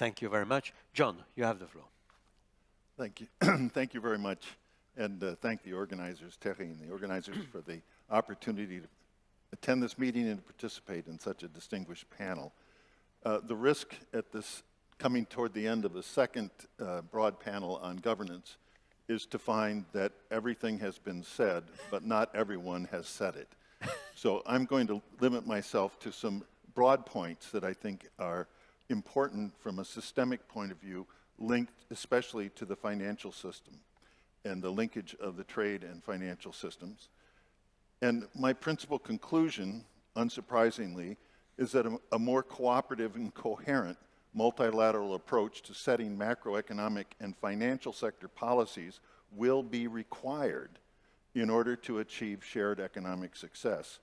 Thank you very much. John, you have the floor. Thank you. thank you very much. And uh, thank the organizers, Terry and the organizers for the opportunity to attend this meeting and to participate in such a distinguished panel. Uh, the risk at this coming toward the end of the second uh, broad panel on governance is to find that everything has been said, but not everyone has said it. so I'm going to limit myself to some broad points that I think are important from a systemic point of view, linked especially to the financial system and the linkage of the trade and financial systems. And my principal conclusion, unsurprisingly, is that a, a more cooperative and coherent multilateral approach to setting macroeconomic and financial sector policies will be required in order to achieve shared economic success.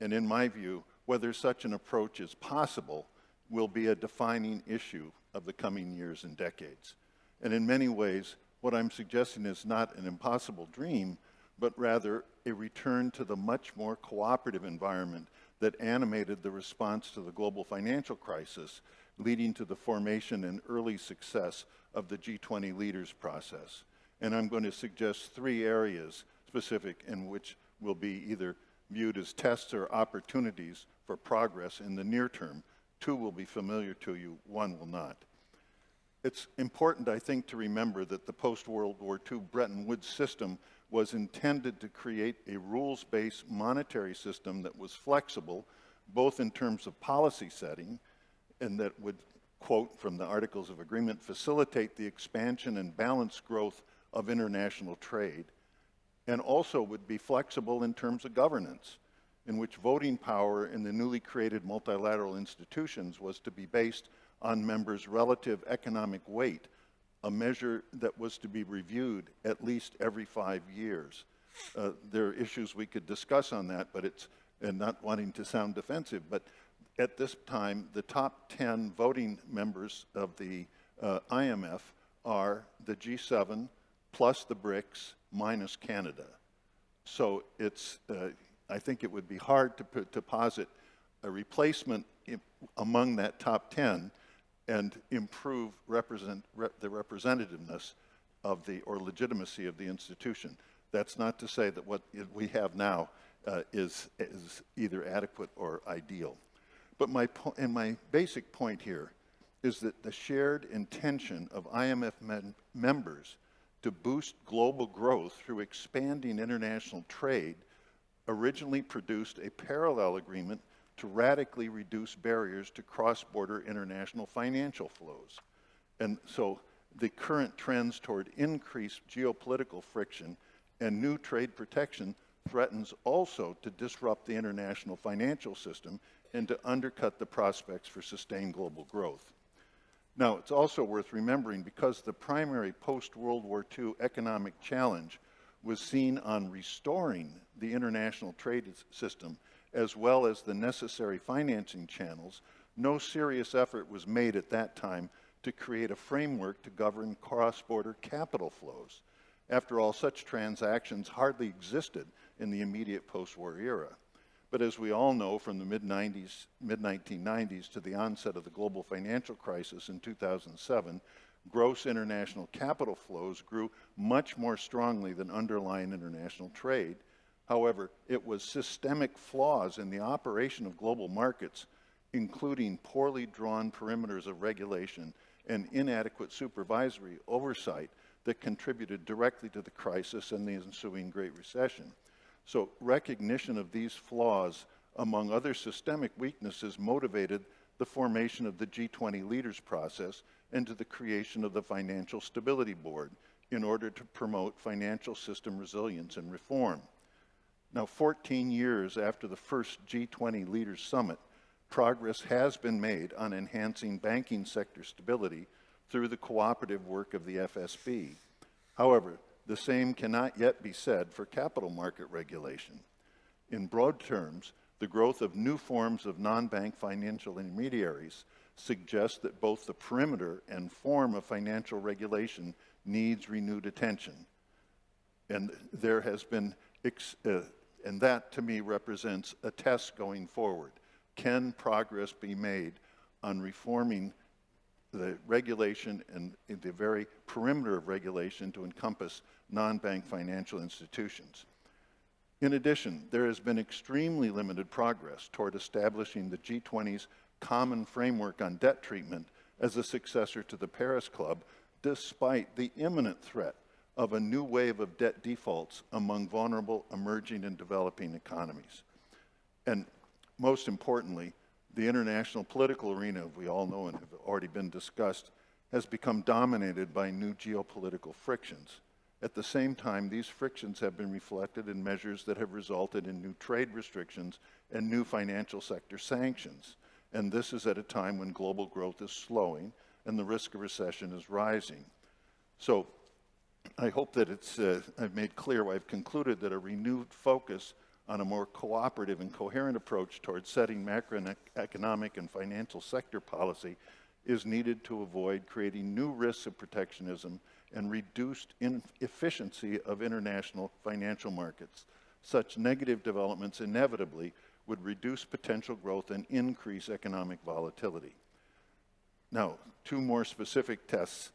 And in my view, whether such an approach is possible will be a defining issue of the coming years and decades. And in many ways, what I'm suggesting is not an impossible dream, but rather a return to the much more cooperative environment that animated the response to the global financial crisis, leading to the formation and early success of the G20 leaders process. And I'm going to suggest three areas specific in which will be either viewed as tests or opportunities for progress in the near term. Two will be familiar to you, one will not. It's important, I think, to remember that the post-World War II Bretton Woods system was intended to create a rules-based monetary system that was flexible, both in terms of policy setting, and that would, quote from the Articles of Agreement, facilitate the expansion and balanced growth of international trade, and also would be flexible in terms of governance, in which voting power in the newly created multilateral institutions was to be based on members' relative economic weight a measure that was to be reviewed at least every five years. Uh, there are issues we could discuss on that, but it's, and not wanting to sound defensive, but at this time, the top 10 voting members of the uh, IMF are the G7 plus the BRICS minus Canada. So it's, uh, I think it would be hard to, put, to posit a replacement among that top 10 and improve represent, rep, the representativeness of the, or legitimacy of the institution. That's not to say that what we have now uh, is, is either adequate or ideal. But my, and my basic point here is that the shared intention of IMF members to boost global growth through expanding international trade originally produced a parallel agreement to radically reduce barriers to cross-border international financial flows. And so the current trends toward increased geopolitical friction and new trade protection threatens also to disrupt the international financial system and to undercut the prospects for sustained global growth. Now, it's also worth remembering because the primary post-World War II economic challenge was seen on restoring the international trade system as well as the necessary financing channels, no serious effort was made at that time to create a framework to govern cross-border capital flows. After all, such transactions hardly existed in the immediate post-war era. But as we all know from the mid-90s, mid-1990s to the onset of the global financial crisis in 2007, gross international capital flows grew much more strongly than underlying international trade, However, it was systemic flaws in the operation of global markets, including poorly drawn perimeters of regulation and inadequate supervisory oversight that contributed directly to the crisis and the ensuing Great Recession. So recognition of these flaws, among other systemic weaknesses, motivated the formation of the G20 leaders process and to the creation of the Financial Stability Board in order to promote financial system resilience and reform. Now, 14 years after the first G20 Leaders Summit, progress has been made on enhancing banking sector stability through the cooperative work of the FSB. However, the same cannot yet be said for capital market regulation. In broad terms, the growth of new forms of non-bank financial intermediaries suggests that both the perimeter and form of financial regulation needs renewed attention. And there has been uh, and that, to me, represents a test going forward. Can progress be made on reforming the regulation and the very perimeter of regulation to encompass non-bank financial institutions. In addition, there has been extremely limited progress toward establishing the G20's common framework on debt treatment as a successor to the Paris Club, despite the imminent threat of a new wave of debt defaults among vulnerable emerging and developing economies. And most importantly, the international political arena, we all know and have already been discussed, has become dominated by new geopolitical frictions. At the same time, these frictions have been reflected in measures that have resulted in new trade restrictions and new financial sector sanctions. And this is at a time when global growth is slowing and the risk of recession is rising. So I hope that it's, uh, I've made clear, I've concluded that a renewed focus on a more cooperative and coherent approach towards setting macroeconomic and financial sector policy is needed to avoid creating new risks of protectionism and reduced efficiency of international financial markets. Such negative developments inevitably would reduce potential growth and increase economic volatility. Now, two more specific tests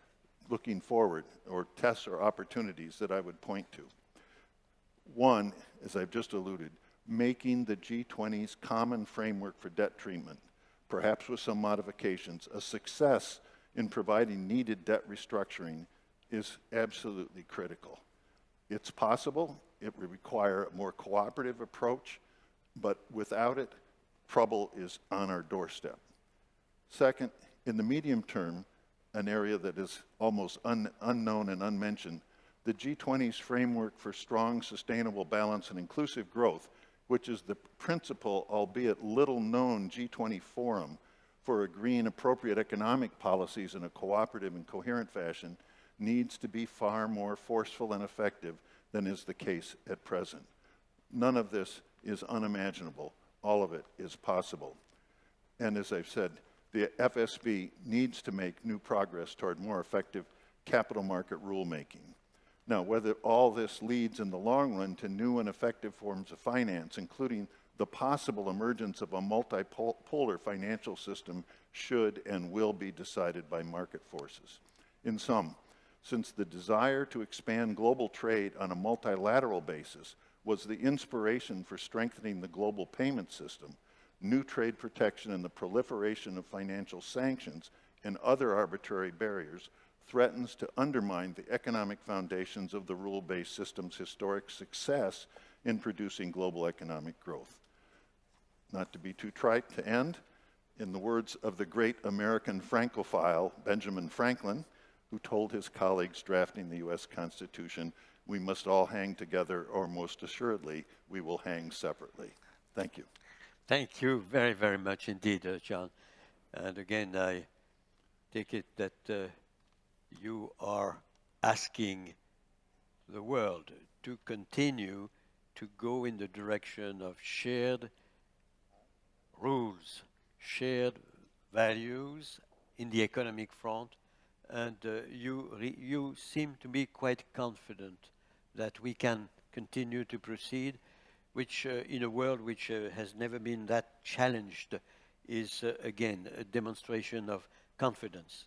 looking forward, or tests or opportunities that I would point to. One, as I've just alluded, making the G20's common framework for debt treatment, perhaps with some modifications, a success in providing needed debt restructuring is absolutely critical. It's possible, it would require a more cooperative approach, but without it, trouble is on our doorstep. Second, in the medium term, an area that is almost un unknown and unmentioned, the G20's framework for strong, sustainable, balance, and inclusive growth, which is the principal, albeit little known G20 forum for agreeing appropriate economic policies in a cooperative and coherent fashion, needs to be far more forceful and effective than is the case at present. None of this is unimaginable. All of it is possible. And as I've said, the FSB needs to make new progress toward more effective capital market rulemaking. Now, whether all this leads in the long run to new and effective forms of finance, including the possible emergence of a multipolar financial system, should and will be decided by market forces. In sum, since the desire to expand global trade on a multilateral basis was the inspiration for strengthening the global payment system, new trade protection and the proliferation of financial sanctions and other arbitrary barriers threatens to undermine the economic foundations of the rule-based system's historic success in producing global economic growth. Not to be too trite to end, in the words of the great American Francophile Benjamin Franklin, who told his colleagues drafting the U.S. Constitution, we must all hang together, or most assuredly, we will hang separately. Thank you. Thank you very, very much indeed, uh, John. And again, I take it that uh, you are asking the world to continue to go in the direction of shared rules, shared values in the economic front, and uh, you, you seem to be quite confident that we can continue to proceed, which uh, in a world which uh, has never been that challenged is again a demonstration of confidence.